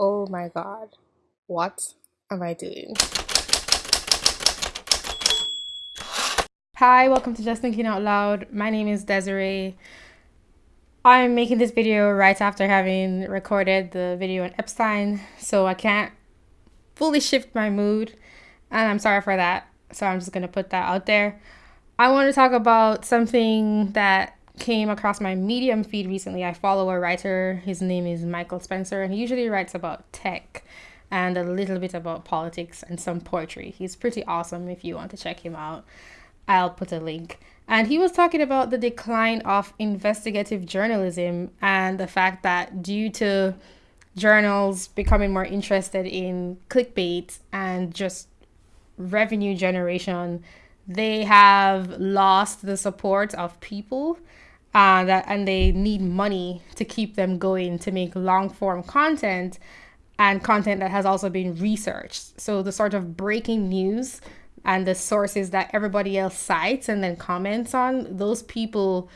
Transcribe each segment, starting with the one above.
Oh my god. What am I doing? Hi, welcome to Just Thinking Out Loud. My name is Desiree. I'm making this video right after having recorded the video on Epstein, so I can't fully shift my mood, and I'm sorry for that. So I'm just gonna put that out there. I want to talk about something that came across my Medium feed recently. I follow a writer. His name is Michael Spencer, and he usually writes about tech and a little bit about politics and some poetry. He's pretty awesome if you want to check him out. I'll put a link. And he was talking about the decline of investigative journalism and the fact that due to journals becoming more interested in clickbait and just revenue generation, they have lost the support of people uh, that and they need money to keep them going to make long form content and content that has also been researched. So the sort of breaking news and the sources that everybody else cites and then comments on, those people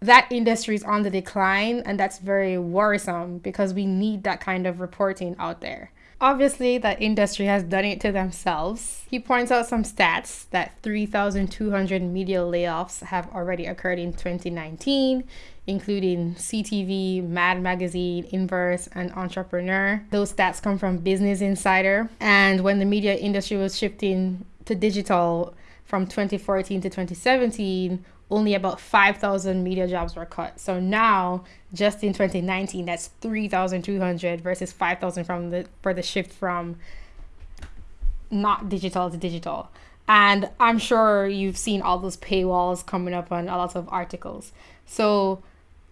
that industry is on the decline and that's very worrisome because we need that kind of reporting out there. Obviously, that industry has done it to themselves. He points out some stats that 3,200 media layoffs have already occurred in 2019, including CTV, Mad Magazine, Inverse, and Entrepreneur. Those stats come from Business Insider. And when the media industry was shifting to digital from 2014 to 2017, only about 5,000 media jobs were cut. So now, just in 2019, that's 3,200 versus 5,000 from the for the shift from not digital to digital. And I'm sure you've seen all those paywalls coming up on a lot of articles. So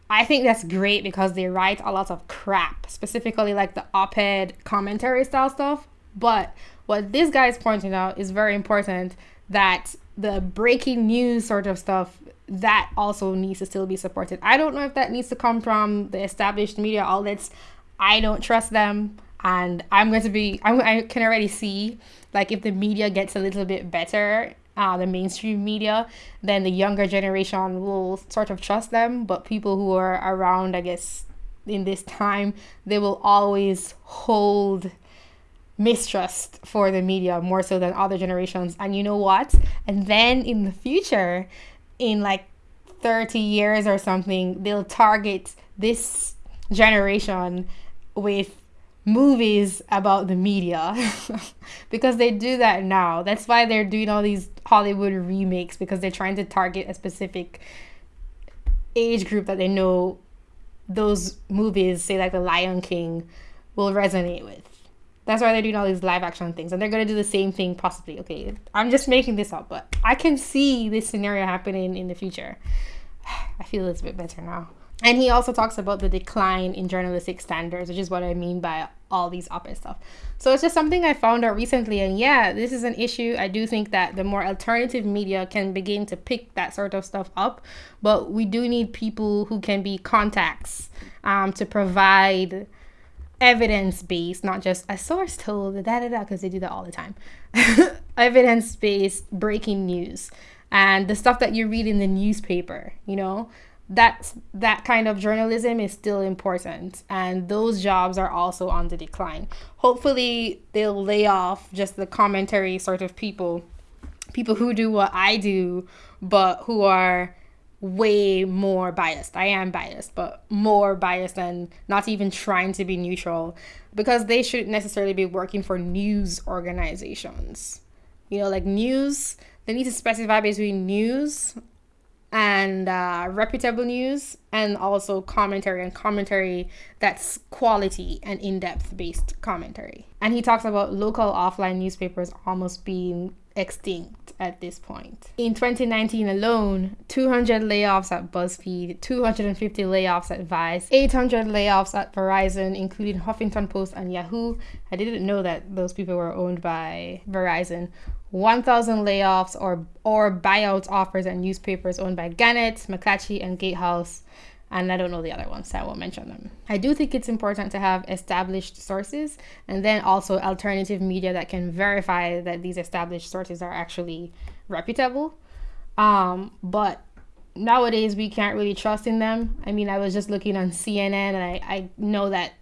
I think that's great because they write a lot of crap, specifically like the op ed commentary style stuff. But what this guy is pointing out is very important that the breaking news sort of stuff that also needs to still be supported. I don't know if that needs to come from the established media outlets. I don't trust them, and I'm going to be. I'm, I can already see like if the media gets a little bit better, uh, the mainstream media, then the younger generation will sort of trust them. But people who are around, I guess, in this time, they will always hold mistrust for the media more so than other generations. And you know what? And then in the future, in like 30 years or something, they'll target this generation with movies about the media because they do that now. That's why they're doing all these Hollywood remakes because they're trying to target a specific age group that they know those movies, say like The Lion King, will resonate with. That's why they're doing all these live action things. And they're going to do the same thing, possibly. Okay, I'm just making this up, but I can see this scenario happening in the future. I feel a bit better now. And he also talks about the decline in journalistic standards, which is what I mean by all these op ed stuff. So it's just something I found out recently. And yeah, this is an issue. I do think that the more alternative media can begin to pick that sort of stuff up. But we do need people who can be contacts um, to provide evidence based, not just a source told da da da, because they do that all the time. evidence based breaking news and the stuff that you read in the newspaper, you know, that's that kind of journalism is still important and those jobs are also on the decline. Hopefully they'll lay off just the commentary sort of people, people who do what I do, but who are way more biased. I am biased, but more biased and not even trying to be neutral because they shouldn't necessarily be working for news organizations. You know, like news, they need to specify between news and uh, reputable news and also commentary and commentary that's quality and in-depth based commentary and he talks about local offline newspapers almost being extinct at this point. In 2019 alone, 200 layoffs at BuzzFeed, 250 layoffs at Vice, 800 layoffs at Verizon, including Huffington Post and Yahoo. I didn't know that those people were owned by Verizon. 1,000 layoffs or, or buyout offers at newspapers owned by Gannett, McClatchy, and Gatehouse and I don't know the other ones, so I won't mention them. I do think it's important to have established sources and then also alternative media that can verify that these established sources are actually reputable. Um, but nowadays we can't really trust in them. I mean, I was just looking on CNN and I, I know that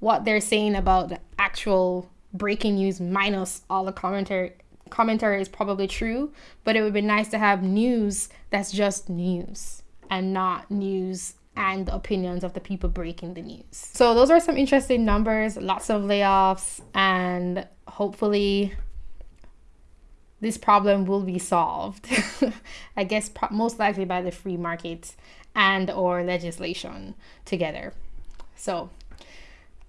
what they're saying about the actual breaking news minus all the commentary commentary is probably true, but it would be nice to have news that's just news and not news and the opinions of the people breaking the news. So those are some interesting numbers, lots of layoffs and hopefully this problem will be solved. I guess most likely by the free market and or legislation together. So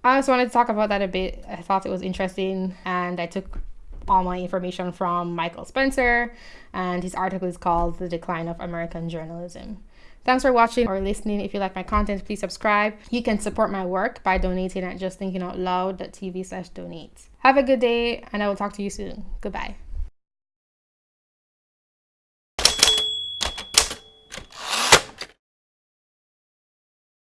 I just wanted to talk about that a bit. I thought it was interesting and I took all my information from Michael Spencer and his article is called The Decline of American Journalism. Thanks for watching or listening. If you like my content, please subscribe. You can support my work by donating at justthinkingoutloud.tv slash donate. Have a good day and I will talk to you soon. Goodbye.